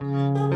Música